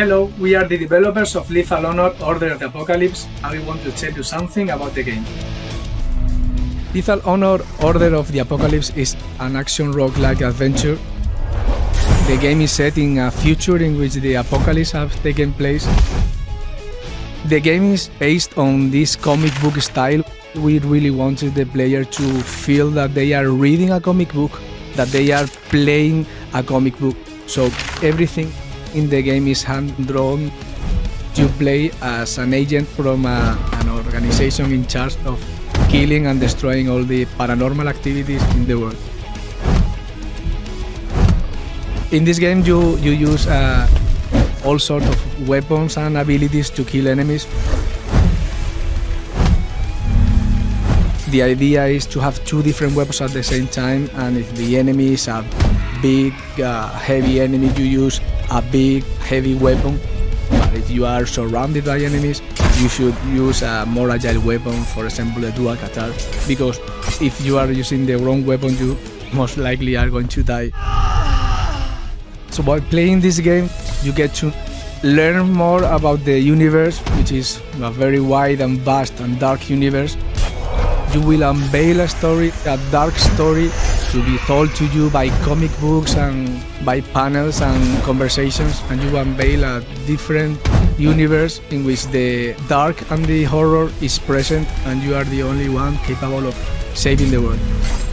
Hello, we are the developers of Lethal Honor Order of the Apocalypse and we want to tell you something about the game. Lethal Honor Order of the Apocalypse is an action roguelike adventure. The game is set in a future in which the apocalypse has taken place. The game is based on this comic book style. We really wanted the player to feel that they are reading a comic book, that they are playing a comic book. So everything in the game is hand drawn. You play as an agent from a, an organization in charge of killing and destroying all the paranormal activities in the world. In this game, you you use uh, all sorts of weapons and abilities to kill enemies. The idea is to have two different weapons at the same time, and if the enemy is a big, uh, heavy enemy, you use a big, heavy weapon. But if you are surrounded by enemies, you should use a more agile weapon, for example, a dual katar, because if you are using the wrong weapon, you most likely are going to die. So by playing this game, you get to learn more about the universe, which is a very wide and vast and dark universe. You will unveil a story, a dark story, to be told to you by comic books and by panels and conversations, and you unveil a different universe in which the dark and the horror is present, and you are the only one capable of saving the world.